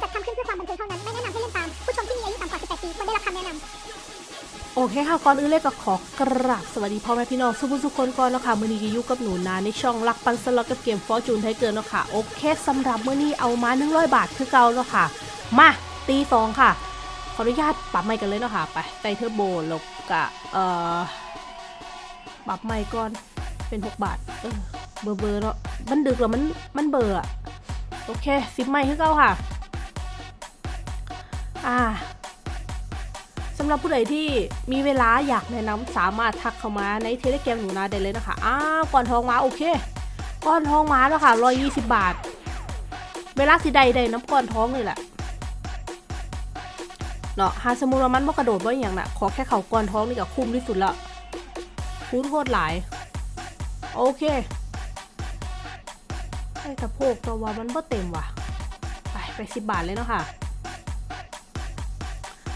จัดทำขึ้นเพื่อความบันเทิงเท่านั้น ไม่แนะนำให้เล่นตาม ผู้ชมที่มีอายุต่ำกว่า 18 ปีควรได้รับคำแนะนำโอเคค่ะ ก่อนอื่นเลยก็ขอกราบสวัสดีพ่อแม่พี่น้องสุผู้สุคนก่อนเนาะค่ะ มื้อนี้ก็ยู่กับหนูนาในช่องรักปันสล็อตกับเกม Fortune Tiger เนาะค่ะ โอเคสำหรับมื้อนี้เอามา100 บาทคือเก่าเนาะค่ะ มาตีสองค่ะ ขออนุญาตปรับใหม่กันเลยเนาะค่ะ ไปไตเทอร์โบลบกับเอ่อปรับใหม่ก่อน เป็น 6 บาท เออ เบอร์เบอร์เนาะ มันดึกแล้วมัน มันเบอร์อะโอเค สิบใหม่คือเก่าค่ะ อ่าสำหรับผู้ใดที่มีเวลาอยากแนะนำสามารถทักเข้ามาในเทเลแกรมหนูนาได้เลยนะคะอ้าวก่อนทองมาโอเคก่อนทองมาแล้วค่ะ120บบาท เวลาสิใดใดน้ำก่อนท้องเลยแหละเนาะหาสมุรามันบ่กระโดดบ่อย่างน่ะ ขอแค่เขาก่อนท้องนี่ก็คุ้มที่สุดละคุ้มโคตรหลาย โอเคไอ้ตะโพกตัวว่ามันบ่เต็มว่ะ ไปไปสิบบาทเลยเนาะค่ะ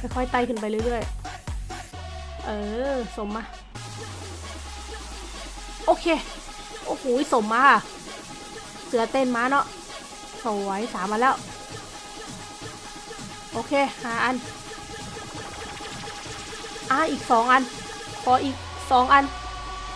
ค่อยๆไต่ขึ้นไปเรื่อยๆ เออ สมมา โอเค โอ้โห สมมาค่ะเสือเต้นมาเนาะ สวยสามมาแล้ว โอเค หาอัน อ่าอีกสองอัน ขออีกสองอัน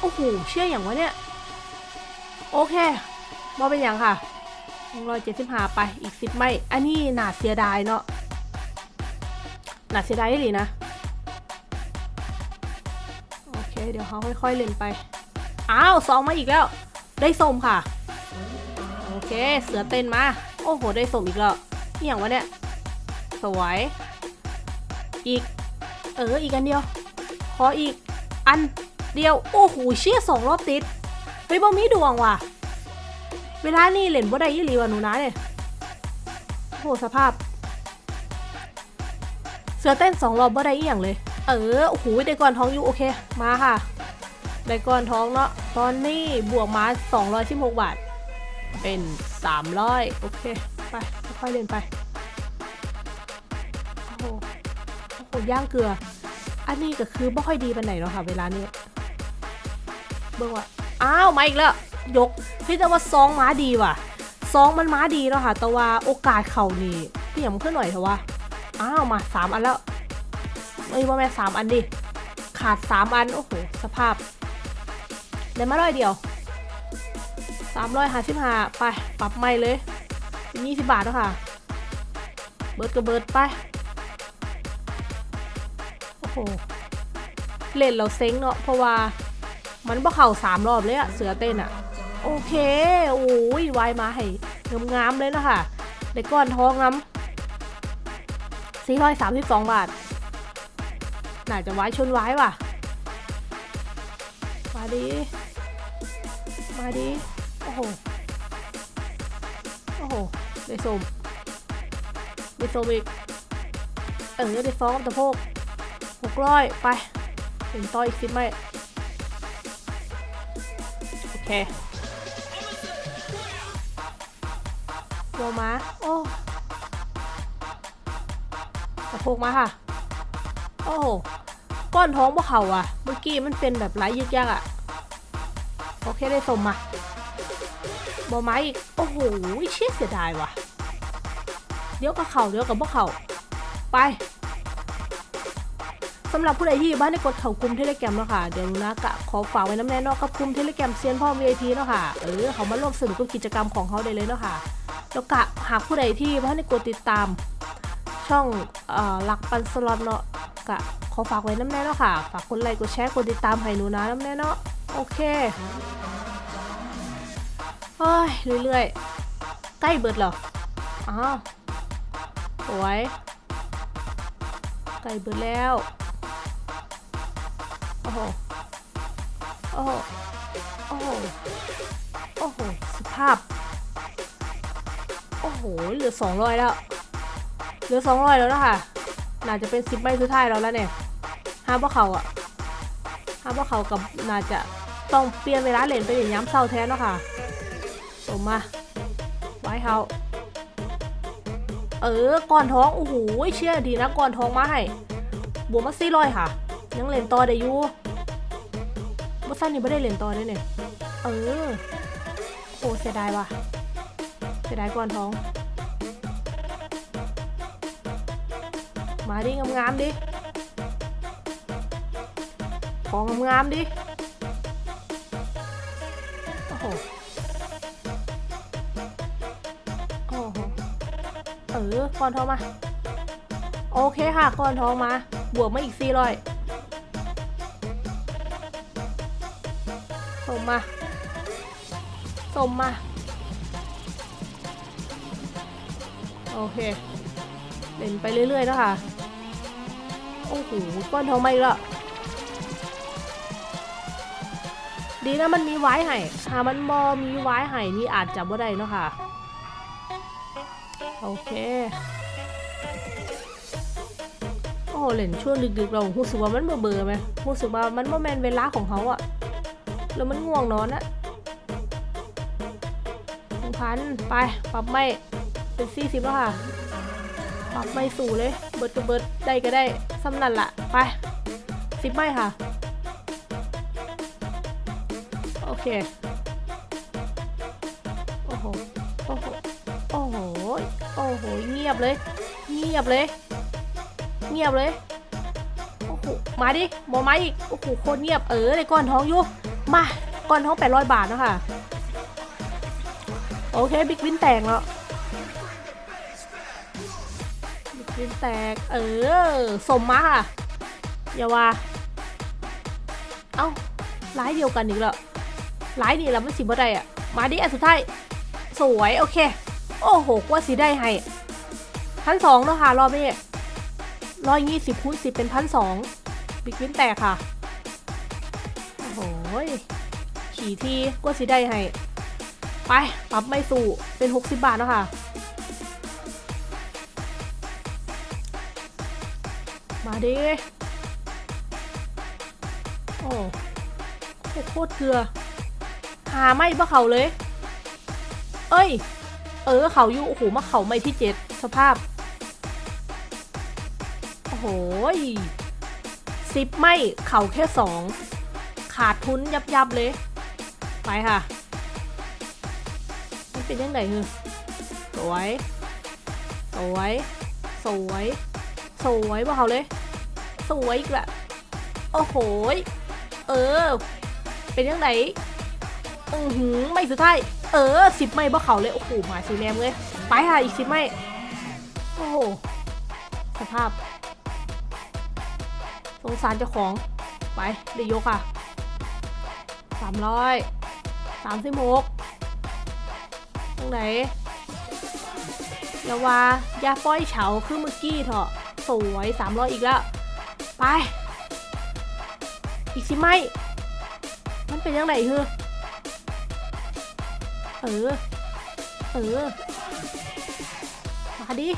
โอ้โห เชื่ออย่างวะเนี่ย โอเคมาเป็นอย่างค่ะร้อยเจ็ดสิบห้าไป อีกสิบไม่ อันนี้หนาเสียดายเนาะ น่าเสียดายเลยนะ โอเค เดี๋ยวเขาค่อยๆเล่นไป อ้าวสองมาอีกแล้ว ได้สมค่ะ โอเค เสือเต้นมา โอ้โห ได้สมอีกแล้วนี่อย่างวะเนี่ย สวย อีก เออ อีกอันเดียว ขออีก อันเดียว โอ้โห เชี่ยสองรอบติด เฮ้ยบ่มีดวงว่ะ เวลานี่เล่นบ่ได้ยี่หลีว่ะหนูนะเนี่ยโอ้โหสภาพ เสือเต้นสองรอบบ่ได้อีหยังเลย เออโอ้โหได้ก่อนท้องอยู่โอเค มาค่ะ ได้ก่อนท้องเนาะ ตอนนี้บวกมา216บาท เป็น 300 โอเค ไป ค่อยๆเล่นไป โอ้โหโอ้โหย่างเกลือ อันนี้ก็คือไม่ค่อยดีไปไหนเนาะค่ะ เวลานี้ เบิ่งว่า อ้าว มาอีกแล้ว ยก พี่แต่ว่าซองม้าดีว่ะซองมันม้าดีเนาะค่ะ แต่ว่าโอกาสเข่านี่พี่ยำขึ้นหน่อยเถอะว่า อ้าวมาสามอันแล้วเอ้ยว่าแม่สามอันดิ ขาดสามอัน โอ้โห สภาพได้มาร้อยเดียวสามร้อยห้าสิบห้าไปปรับใหม่เลยเป็นยี่สิบบาทแล้วค่ะ เบิร์ดกับเบิร์ดไป โอ้โห เล่นเราเซ็งเนาะเพราะว่ามันบ่เข่าสามรอบเลยอะเสือเต้นอะโอเค โอ้ยวายมาให้งามๆเลยนะคะได้ก้อนทองงาม 432 บาท น่าจะไว้ชนไว้ว่ะ มาดี มาดี โอ้โห โอ้โห ได้สมได้สมอีก เออได้ฟ้องตะโพกหกร้อยไปถึงต่ออีกสิบไหมโอเคโวมาโอ้ ตะโพกมาค่ะ โอ้โหก้อนท้องพวกเขาอะเมื่อกี้มันเป็นแบบไร้ยึกยักอะโอเคได้สมมาบอไม้อีก โอ้โหเชี่ยเสียดายว่ะ เดี๋ยวกับเขาเดี๋ยวกับพวกเขาไปสำหรับผู้ใดที่บ้านในกดเข่ากลุ่มเทเลแกรมเนาะค่ะ เดี๋ยวนะกะขอฝากไว้น้ำแน่นอกกับกลุ่มเทเลแกรมเซียนพ่อ VIP เนาะค่ะ เออเขามาร่วมสนุกกับกิจกรรมของเขาได้เลยเนาะค่ะ แล้วกะหากผู้ใดที่บ้านในกดติดตาม ช่องเอ่อลักปันสล็อตเนาะกะขอฝากไว้น้ำแน่เนาะค่ะ ฝากกดไลค์กดแชร์กดติดตามให้หนูนะน้ำแน่เนาะโอเคเฮ้ยเรื่อยๆ ใกล้เบิดเหรออ้าวสวยใกล้เบิดแล้วโอ้โหโอ้โหโอ้โหโอ้โหสภาพ โอ้โหเหลือสองร้อยแล้ว ลือสองร้อยแล้วนะคะน่าจะเป็นสิบใบสุดท้ายแล้วแล้วเนี่ยห้าพวกเขาอะห้าพวกเขากับน่าจะต้องเปลี่ยนเวลาเล่นไปอย่างย้ำเศร้าแทนแล้วค่ะสมมา ไว้เขาเออก่อนท้อง โอ้โห เชื่อดีนะก่อนท้องมาให้ บวกมาสี่ร้อยค่ะ ยังเล่นต่อได้อยู่บัสั้นนี่ไม่ได้เล่นต่อได้เนี่ย เออ โอ้เสียดายว่ะ เสียดายก่อนท้อง มาดิงามๆดิ ของงามๆดิ โอ้โห โอ้โห เออก้อนทองมา โอเคค่ะก้อนทองมา บวกมาอีกสี่ร้อยส่งมา ส่งมา โอเค เล่นไปเรื่อยๆแล้วค่ะ โอ้โหก้อนทองมาอีกแล้วดีนะมันมีไว้ให้ถามันบอมีไว้ให้นี่อาจจะบ่ได้เนาะค่ะ โอเค โอ้เล่นช่วงดึกๆเรารู้สึกว่ามันเบื่อเบื่อๆไหมรู้สึกว่ามันบ่แมนเวลาของเขาอะแล้วมันง่วงนอนอะหนึ่งพันไป ปรับไม่เป็นสี่สิบแล้วค่ะ ปรับไม่สู่เลย เบิดก็เบิดได้ก็ได้สำนันละไปสิบไม่ค่ะ โอเค โอ้โห โอ้โห โอ้โห โอ้โห เงียบเลย เงียบเลย เงียบเลย โอ้โห มาดิหมอมาอีก โอ้โห โคตรเงียบ เออในก้อนท้องอยู่ มา ก้อนท้องแปดร้อยบาทนะคะโอเค บิ๊กวินแตกแล้ว บิ๊กวินแตก เออ สมมาค่ะ อย่าว่า เอ้าร้ายเดียวกันอีกแล้วร้ายนี่แล้วมันสิบ่ได้อะมาดิอันสุดท้าย สวย โอเค โอ้โหกว่าสิได้ให้พันสองเนาะค่ะ รอบนี้ร้อยยี่สิบคูณสิบเป็นพันสองบิ๊กวินแตกค่ะ โอ้โหยขี่ที่กว่าสิได้ให้ ไป ปรับไม่สู่เป็น60บาทเนาะค่ะ มาดิโอ้โอ้โคตรเกลือ หาไม่ปะเขาเลย เอ้ย เออเขาอยู่ โอ้โหมาเขาไม่ที่เจ็ดสภาพ โอ้โหสิบไม่เข่าแค่สอง ขาดทุนยับยับเลย ไปค่ะ มันเป็นยังไงคือสวย สวย สวย สวยปะเขาเลย สวยอีกละโอ้โหเออ เป็นยังไงอือหือไม่สุดท้าย เออสิบไม่บ่เขาเลย โอ้โหหมายสีแนมเลย ไปค่ะอีกสิบไม่ โอ้โห สภาพ สงสารเจ้าของ ไปเดี๋ยวยกค่ะสามร้อยสามสิบหกตรงไหนอย่าว่า อย่าป้อยเฉาคือเมื่อกี้เถอะ สวยสามร้อยอีกแล้ว ไป อีกสิไหมมันเป็นยังไงเฮือเออ เออ มาดิ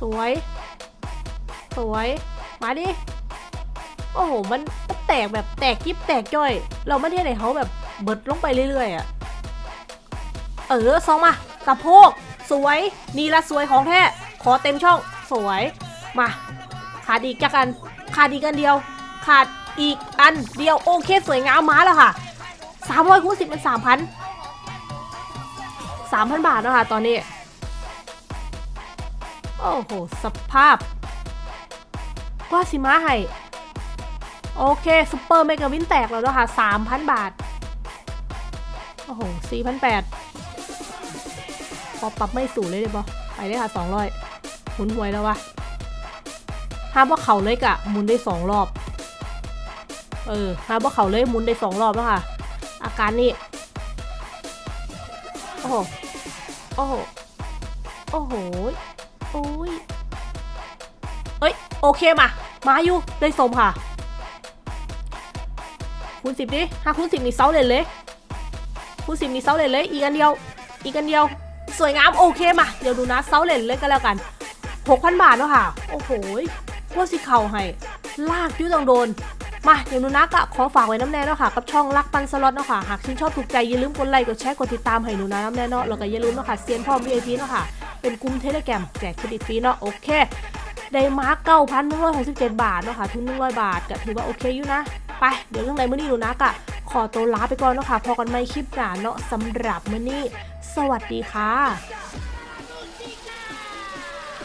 สวย สวย มาดิ โอ้โห มันแตกแบบแตกยิบแตกจ้อย เราไม่ได้ไหนเขาแบบเบิดลงไปเรื่อยๆอะเออซองมาสะโพก สวย นี่ละสวยของแท้ ขอเต็มช่อง สวย มา ขาดอีกจักอัน ขาดอีกอันเดียว ขาดอีกอันเดียว โอเคสวยงามมาแล้วค่ะสามร้อยคูณสิบเป็นสามพันสามพันบาทแล้วค่ะตอนนี้ โอ้โห สภาพกว่าสิมาให้ โอเคซูเปอร์เมกาวินแตกแล้วนะคะสามพันบาท โอ้โหสี่พันแปดพอปรับไม่สูงเลยได้ปะไปได้ค่ะสองร้อยหุนหวยแล้ววะ ห้ามว่าเขาเลยกะหมุนได้สองรอบ เออห้ามว่าเขาเลยหมุนได้สองรอบแล้วค่ะ อาการนี้ โอ้โห โอ้โห โอ้โห โอ้ยเอ้ย โอเคมา มาอยู่ ได้สมค่ะ คูณสิบดิถ้าคูณสิบมีเซาเลนเลย คูณสิบมีเซาเลนเลย อีกอันเดียว อีกอันเดียว สวยงาม โอเคมา เดี๋ยวดูนะเซาเลนเลยก็แล้วกันหกพันบาทแล้วค่ะ โอ้โห ว่าสิเข่าให้ ลากยุ่ต้องโดน มาเดี๋ยวนูนะกอะขอฝากไว้น้ำแน่เนาะค่ะ กับช่องรักปันสล็อตเนาะค่ะ หากชื่นชอบถูกใจอย่าลืมกดไลค์ กดแชร์ กดติดตามให้หนูนะน้ำแน่เนาะ แล้วก็อย่าลืมเนาะค่ะเซียนพ่อ VIP เนาะค่ะ เป็นกลุ่ม Telegram แจกเครดิตฟรีเนาะ โอเค ได้มาร์กเก้าพันหนึ่งร้อยหกสิบเจ็ดบาทเนาะค่ะ ทุนหนึ่งร้อยบาทก็ถือว่าโอเคอยู่นะ ไป เดี๋ยวเรื่องใดมื้อนี้หนูนากะขอตัวลาไปก่อนเนาะค่ะ พ้อกันใหม่คลิปหน้าเนาะสำหรับมื้อนี้ สวัสดีค่ะ